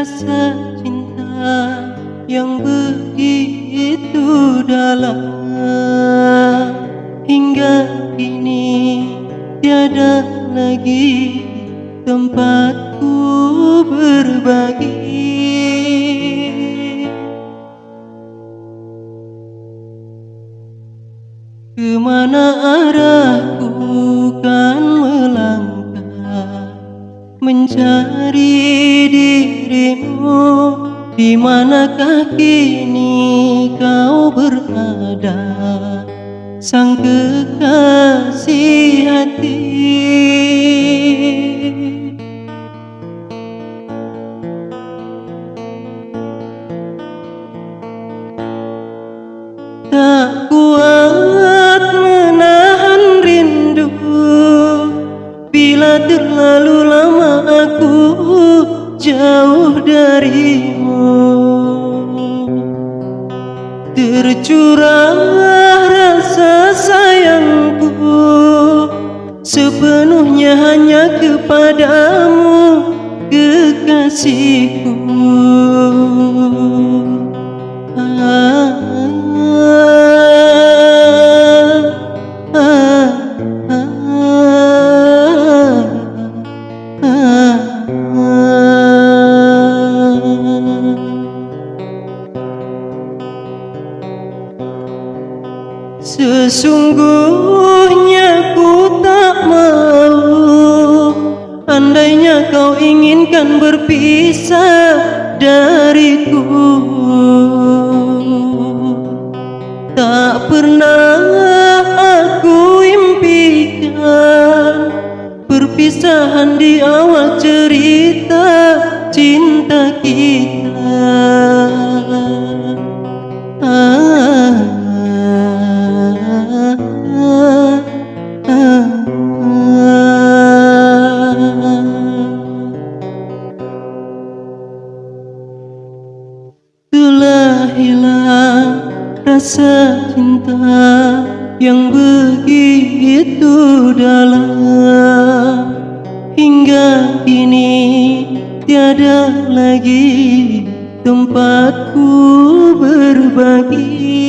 rasa cinta yang begitu dalam. Hingga kini tiada lagi tempatku berbagi. Ke mana kini kau berada Sang kekasih hati Tercurah rasa sayangku. Sepenuhnya hanya kepadamu kekasihku Sesungguhnya ku tak mau Andainya kau inginkan berpisah dariku. Tak pernah aku impikan Perpisahan di awal cerita cinta kita rasa cinta yang begitu dalam. Hingga kini tiada lagi tempatku berbagi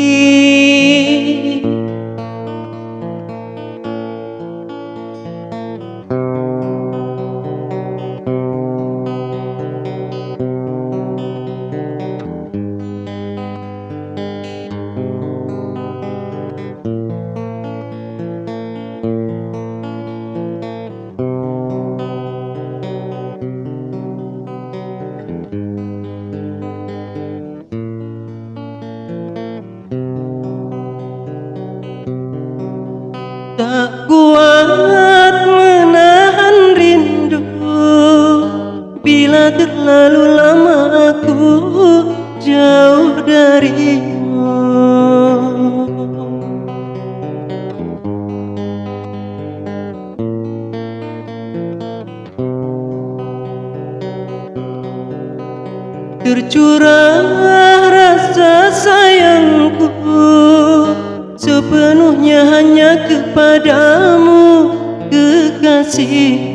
Tak kuat menahan rindu. Bila terlalu lama aku jauh darimu. Tercurah rasa sayangku kepadamu kekasih